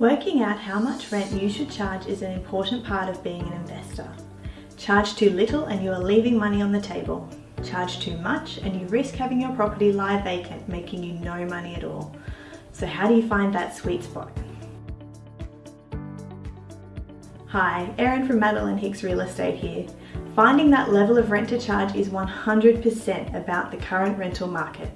Working out how much rent you should charge is an important part of being an investor. Charge too little and you are leaving money on the table. Charge too much and you risk having your property lie vacant, making you no money at all. So how do you find that sweet spot? Hi, Erin from Madeline Hicks Real Estate here. Finding that level of rent to charge is 100% about the current rental market.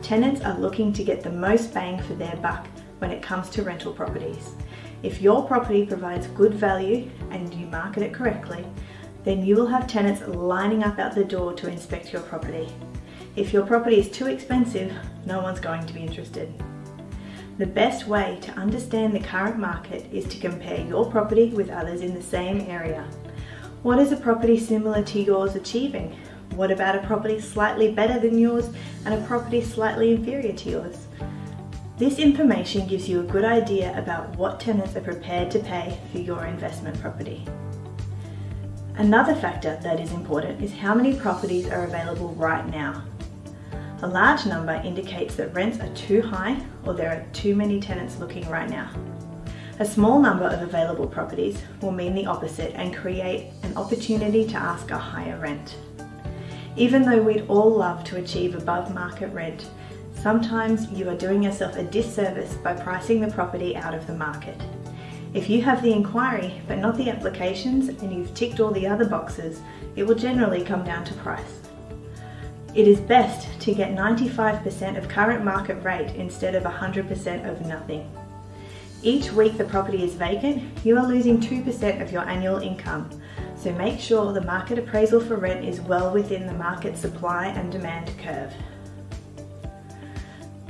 Tenants are looking to get the most bang for their buck when it comes to rental properties. If your property provides good value and you market it correctly, then you will have tenants lining up out the door to inspect your property. If your property is too expensive, no one's going to be interested. The best way to understand the current market is to compare your property with others in the same area. What is a property similar to yours achieving? What about a property slightly better than yours and a property slightly inferior to yours? This information gives you a good idea about what tenants are prepared to pay for your investment property. Another factor that is important is how many properties are available right now. A large number indicates that rents are too high or there are too many tenants looking right now. A small number of available properties will mean the opposite and create an opportunity to ask a higher rent. Even though we'd all love to achieve above market rent, Sometimes you are doing yourself a disservice by pricing the property out of the market. If you have the inquiry but not the applications and you've ticked all the other boxes, it will generally come down to price. It is best to get 95% of current market rate instead of 100% of nothing. Each week the property is vacant, you are losing 2% of your annual income, so make sure the market appraisal for rent is well within the market supply and demand curve.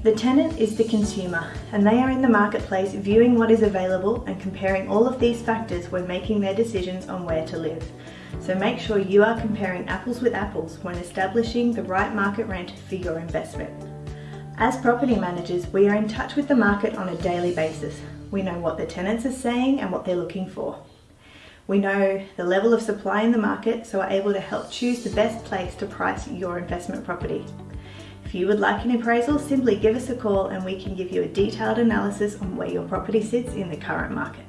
The tenant is the consumer and they are in the marketplace viewing what is available and comparing all of these factors when making their decisions on where to live. So make sure you are comparing apples with apples when establishing the right market rent for your investment. As property managers, we are in touch with the market on a daily basis. We know what the tenants are saying and what they're looking for. We know the level of supply in the market, so are able to help choose the best place to price your investment property. If you would like an appraisal, simply give us a call and we can give you a detailed analysis on where your property sits in the current market.